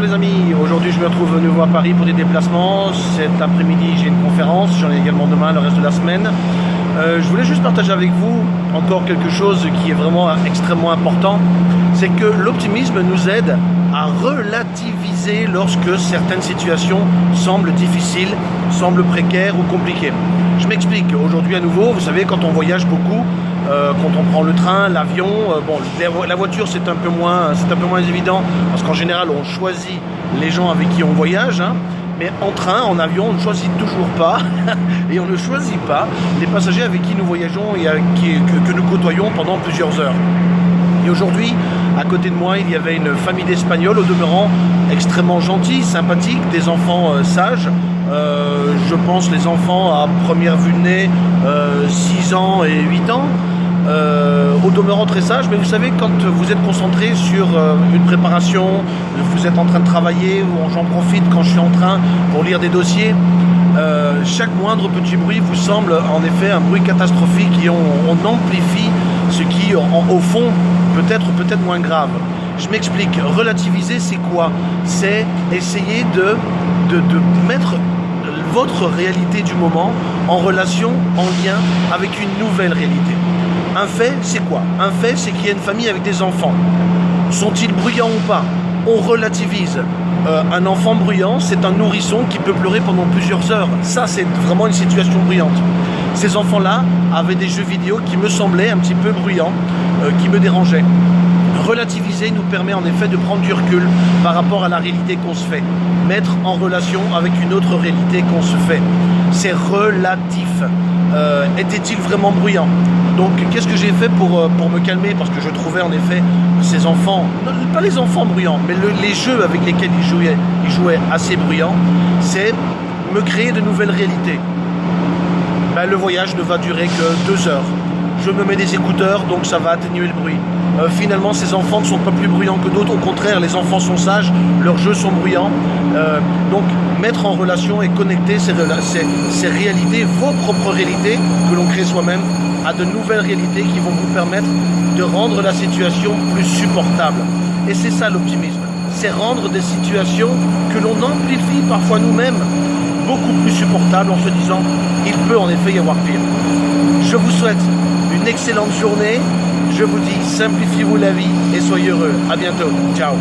les amis, aujourd'hui je me retrouve nouveau à Paris pour des déplacements. Cet après-midi j'ai une conférence, j'en ai également demain le reste de la semaine. Euh, je voulais juste partager avec vous encore quelque chose qui est vraiment extrêmement important. C'est que l'optimisme nous aide à relativiser lorsque certaines situations semblent difficiles, semblent précaires ou compliquées. Je m'explique, aujourd'hui à nouveau, vous savez quand on voyage beaucoup, euh, quand on prend le train, l'avion, euh, la voiture c'est un peu moins, un peu moins évident parce qu'en général on choisit les gens avec qui on voyage. Hein. mais en train, en avion, on ne choisit toujours pas et on ne choisit pas les passagers avec qui nous voyageons et que, nous côtoyons pendant plusieurs heures. Et aujourd'hui, à côté de moi, il y avait une famille d'Espagnols, au demeurant extrêmement gentils, sympathiques, des enfants euh, sages. Je pense les enfants à première vue de nez, 6 ans et 8 ans. Euh, au demeurant très sage, mais vous savez, quand vous êtes concentré sur euh, une préparation, vous êtes en train de travailler, ou j'en profite quand je suis en train pour lire des dossiers, euh, chaque moindre petit bruit vous semble en effet un bruit catastrophique et on, amplifie ce qui, au fond, peut être peut-être moins grave. Je m'explique, relativiser c'est quoi? C'est essayer de, de, de mettre votre réalité du moment en relation, en lien avec une nouvelle réalité. Un fait, c'est quoi? Un fait, c'est qu'il y a une famille avec des enfants. Sont-ils bruyants ou pas? On relativise. Euh, un enfant bruyant, c'est un nourrisson qui peut pleurer pendant plusieurs heures. Ça, c'est vraiment une situation bruyante. Ces enfants-là avaient des jeux vidéo qui me semblaient un petit peu bruyants, euh, qui me dérangeaient. Relativiser nous permet en effet de prendre du recul par rapport à la réalité qu'on se fait. Mettre en relation avec une autre réalité qu'on se fait. C'est relatif. Euh, était-il vraiment bruyant? Donc qu'est-ce que j'ai fait pour, euh, me calmer? Parce que je trouvais en effet ces enfants, pas les enfants bruyants, mais les jeux avec lesquels ils jouaient, ils jouaient assez bruyants, c'est me créer de nouvelles réalités. Ben, le voyage ne va durer que deux heures. Je me mets des écouteurs, donc ça va atténuer le bruit. Euh, finalement, ces enfants ne sont pas plus bruyants que d'autres. Au contraire, les enfants sont sages, leurs jeux sont bruyants. donc, mettre en relation et connecter ces, réalités, vos propres réalités que l'on crée soi-même, à de nouvelles réalités qui vont vous permettre de rendre la situation plus supportable. Et c'est ça l'optimisme, c'est rendre des situations que l'on amplifie parfois nous-mêmes beaucoup plus supportables en se disant il peut en effet y avoir pire. Je vous souhaite une excellente journée. Je vous dis simplifiez-vous la vie et soyez heureux. À bientôt. Ciao.